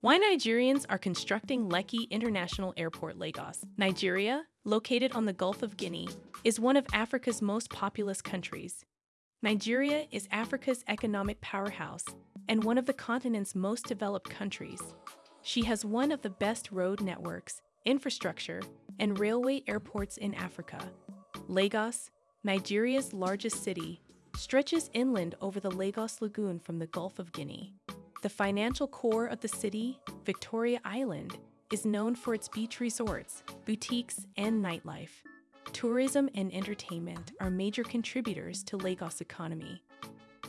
Why Nigerians are constructing Lekki International Airport, Lagos. Nigeria, located on the Gulf of Guinea, is one of Africa's most populous countries. Nigeria is Africa's economic powerhouse and one of the continent's most developed countries. She has one of the best road networks, infrastructure, and railway airports in Africa. Lagos, Nigeria's largest city, stretches inland over the Lagos Lagoon from the Gulf of Guinea. The financial core of the city, Victoria Island, is known for its beach resorts, boutiques, and nightlife. Tourism and entertainment are major contributors to Lagos' economy.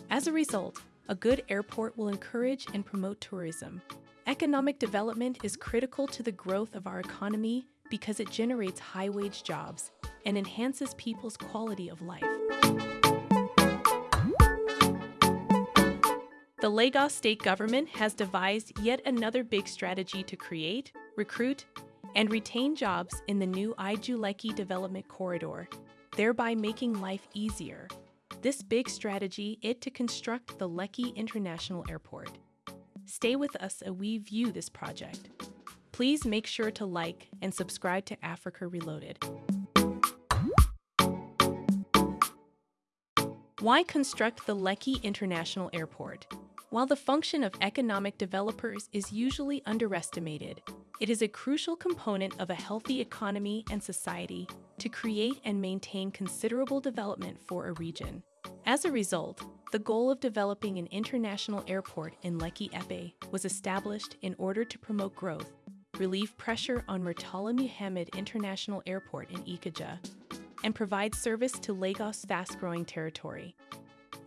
As a result, a good airport will encourage and promote tourism. Economic development is critical to the growth of our economy because it generates high wage jobs and enhances people's quality of life. The Lagos state government has devised yet another big strategy to create, recruit, and retain jobs in the new Ibeju-Lekki Development Corridor, thereby making life easier. This big strategy is to construct the Lekki International Airport. Stay with us as we view this project. Please make sure to like and subscribe to Africa Reloaded. Why construct the Lekki International Airport? While the function of economic developers is usually underestimated, it is a crucial component of a healthy economy and society to create and maintain considerable development for a region. As a result, the goal of developing an international airport in Lekki Epe was established in order to promote growth, relieve pressure on Murtala Muhammed International Airport in Ikeja, and provide service to Lagos' fast-growing territory.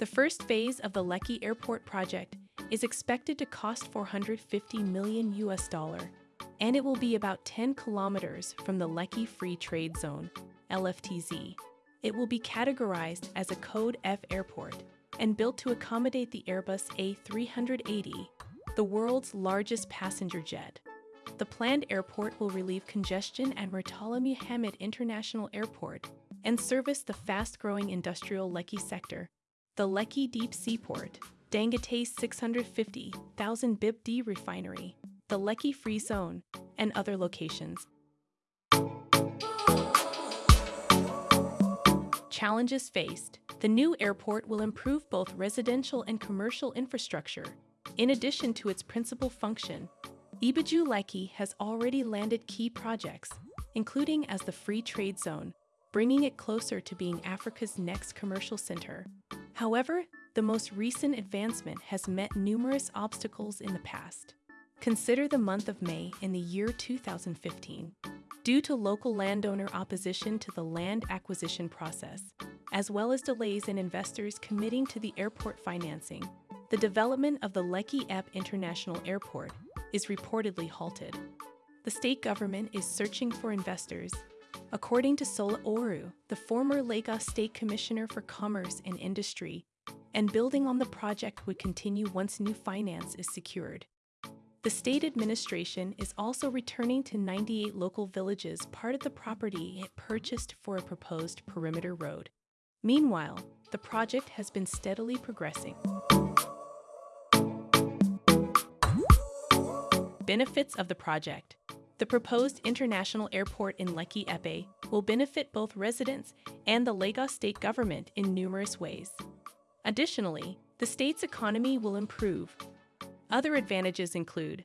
The first phase of the Lekki Airport project is expected to cost 450 million US dollar, and it will be about 10 kilometers from the Lekki Free Trade Zone, LFTZ. It will be categorized as a Code F airport and built to accommodate the Airbus A380, the world's largest passenger jet. The planned airport will relieve congestion at Murtala Muhammed International Airport and service the fast-growing industrial Lekki sector the Lekki Deep Seaport, Dangote 650,000 BIPD refinery, the Lekki Free Zone, and other locations. Challenges faced. The new airport will improve both residential and commercial infrastructure. In addition to its principal function, Ibeju Lekki has already landed key projects, including as the Free Trade Zone, bringing it closer to being Africa's next commercial center. However, the most recent advancement has met numerous obstacles in the past. Consider the month of May in the year 2015. Due to local landowner opposition to the land acquisition process, as well as delays in investors committing to the airport financing, the development of the Lekki Epe International Airport is reportedly halted. The state government is searching for investors According to Sola Oworu, the former Lagos State Commissioner for Commerce and Industry, and building on the project would continue once new finance is secured. The state administration is also returning to 98 local villages part of the property it purchased for a proposed perimeter road. Meanwhile, the project has been steadily progressing. Benefits of the project the proposed international airport in Lekki Epe will benefit both residents and the Lagos state government in numerous ways. Additionally, the state's economy will improve. Other advantages include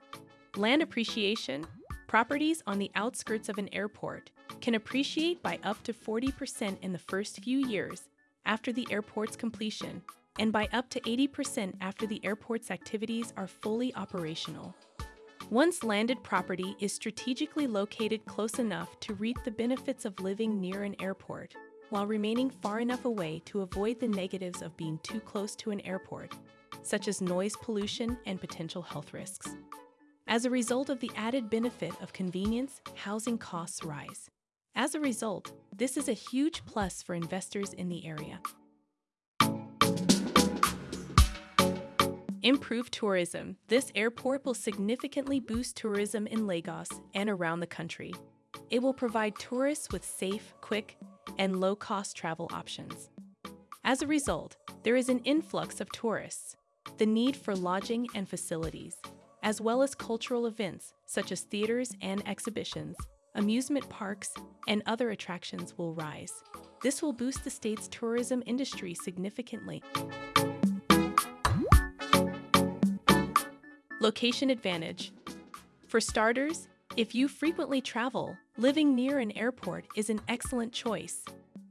land appreciation. Properties on the outskirts of an airport can appreciate by up to 40% in the first few years after the airport's completion and by up to 80% after the airport's activities are fully operational. Once landed property is strategically located close enough to reap the benefits of living near an airport, while remaining far enough away to avoid the negatives of being too close to an airport, such as noise pollution and potential health risks. As a result of the added benefit of convenience, housing costs rise. As a result, this is a huge plus for investors in the area. Improve tourism. This airport will significantly boost tourism in Lagos and around the country. It will provide tourists with safe, quick, and low cost travel options. As a result, there is an influx of tourists, the need for lodging and facilities, as well as cultural events such as theaters and exhibitions, amusement parks, and other attractions will rise. This will boost the state's tourism industry significantly. Location advantage. For starters, if you frequently travel, living near an airport is an excellent choice.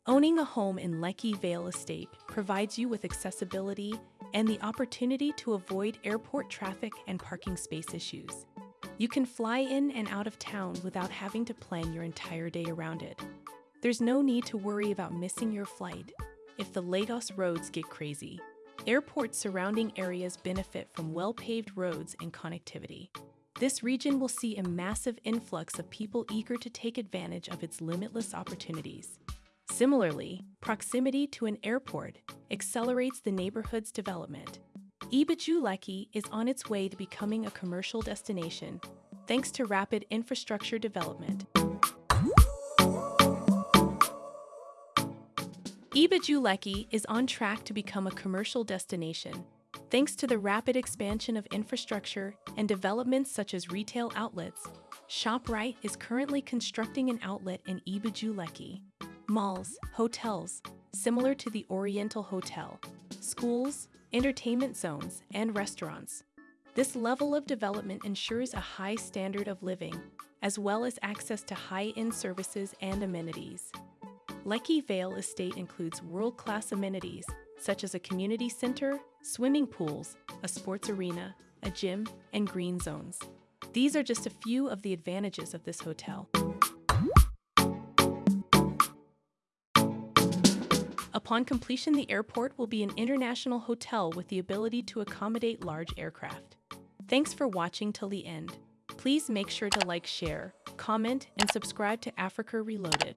Owning a home in Lekki Vale Estate provides you with accessibility and the opportunity to avoid airport traffic and parking space issues. You can fly in and out of town without having to plan your entire day around it. There's no need to worry about missing your flight if the Lagos roads get crazy. Airport surrounding areas benefit from well paved roads and connectivity. This region will see a massive influx of people eager to take advantage of its limitless opportunities. Similarly, proximity to an airport accelerates the neighborhood's development. Ibeju Lekki is on its way to becoming a commercial destination thanks to rapid infrastructure development. Ibeju Lekki is on track to become a commercial destination thanks to the rapid expansion of infrastructure and developments such as retail outlets. ShopRite is currently constructing an outlet in Ibeju Lekki malls, hotels, similar to the Oriental Hotel, schools, entertainment zones, and restaurants. This level of development ensures a high standard of living, as well as access to high-end services and amenities. Lekki Vale Estate includes world-class amenities such as a community center, swimming pools, a sports arena, a gym, and green zones. These are just a few of the advantages of this hotel. Upon completion, the airport will be an international hotel with the ability to accommodate large aircraft. Thanks for watching till the end. Please make sure to like, share, comment, and subscribe to Africa Reloaded.